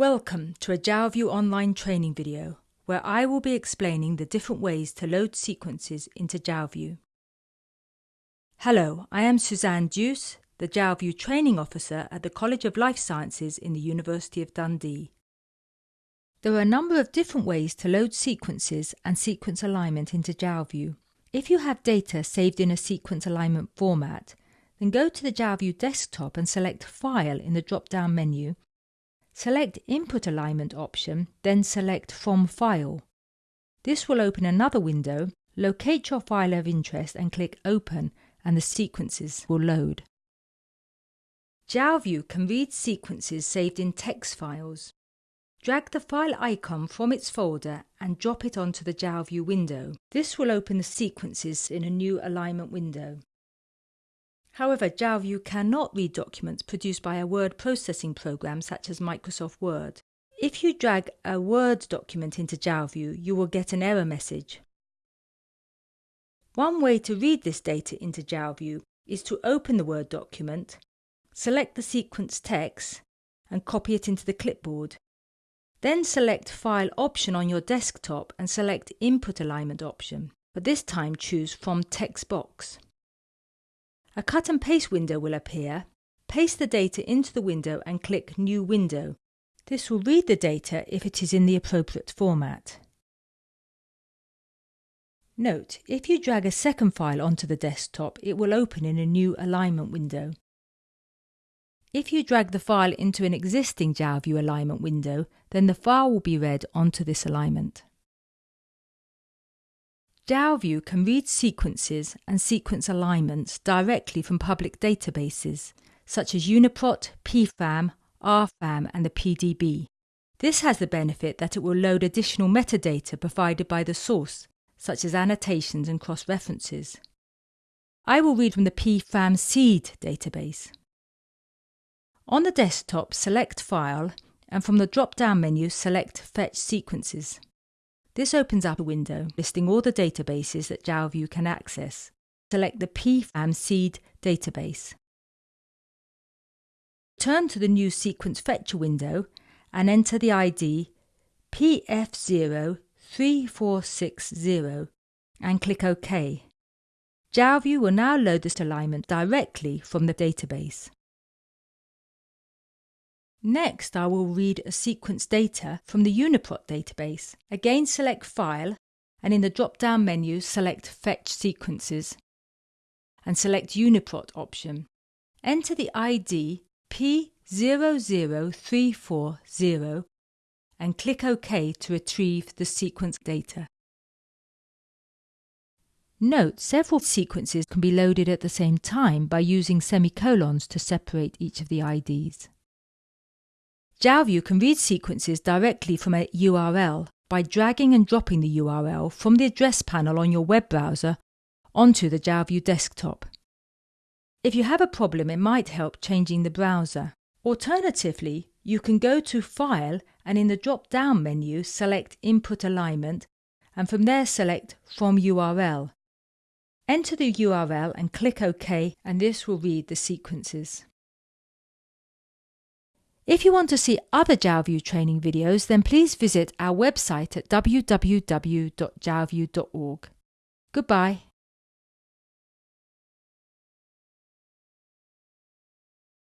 Welcome to a Jalview online training video where I will be explaining the different ways to load sequences into Jalview. Hello, I am Suzanne Duce, the Jalview Training Officer at the College of Life Sciences in the University of Dundee. There are a number of different ways to load sequences and sequence alignment into Jalview. If you have data saved in a sequence alignment format, then go to the Jalview desktop and select File in the drop-down menu Select Input Alignment option, then select From File. This will open another window, locate your file of interest and click Open and the sequences will load. Jalview can read sequences saved in text files. Drag the file icon from its folder and drop it onto the Jalview window. This will open the sequences in a new alignment window. However, Jalview cannot read documents produced by a word processing program such as Microsoft Word. If you drag a Word document into Jalview, you will get an error message. One way to read this data into Jalview is to open the Word document, select the sequence text, and copy it into the clipboard. Then select File option on your desktop and select Input Alignment option, but this time choose from text box. A cut and paste window will appear. Paste the data into the window and click New Window. This will read the data if it is in the appropriate format. Note, if you drag a second file onto the desktop, it will open in a new alignment window. If you drag the file into an existing Jalview alignment window, then the file will be read onto this alignment. Jalview can read sequences and sequence alignments directly from public databases, such as UniProt, PFAM, RFAM, and the PDB. This has the benefit that it will load additional metadata provided by the source, such as annotations and cross references. I will read from the PFAM seed database. On the desktop, select File, and from the drop down menu, select Fetch Sequences. This opens up a window listing all the databases that Jalview can access. Select the PFAM seed database. Turn to the new sequence fetcher window and enter the ID PF03460 and click OK. Jalview will now load this alignment directly from the database. Next, I will read a sequence data from the UniProt database. Again, select File, and in the drop-down menu, select Fetch Sequences, and select UniProt option. Enter the ID P00340 and click OK to retrieve the sequence data. Note, several sequences can be loaded at the same time by using semicolons to separate each of the IDs. Jalview can read sequences directly from a URL by dragging and dropping the URL from the address panel on your web browser onto the Jalview desktop. If you have a problem, it might help changing the browser. Alternatively, you can go to File and in the drop down menu select Input Alignment and from there select From URL. Enter the URL and click OK, and this will read the sequences. If you want to see other Jalview training videos, then please visit our website at www.jalview.org. Goodbye.